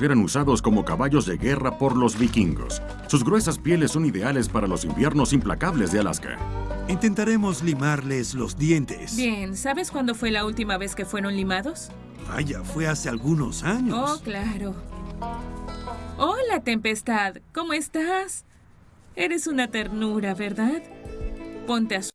eran usados como caballos de guerra por los vikingos. Sus gruesas pieles son ideales para los inviernos implacables de Alaska. Intentaremos limarles los dientes. Bien, ¿sabes cuándo fue la última vez que fueron limados? Vaya, fue hace algunos años. Oh, claro. Hola, Tempestad. ¿Cómo estás? Eres una ternura, ¿verdad? Ponte a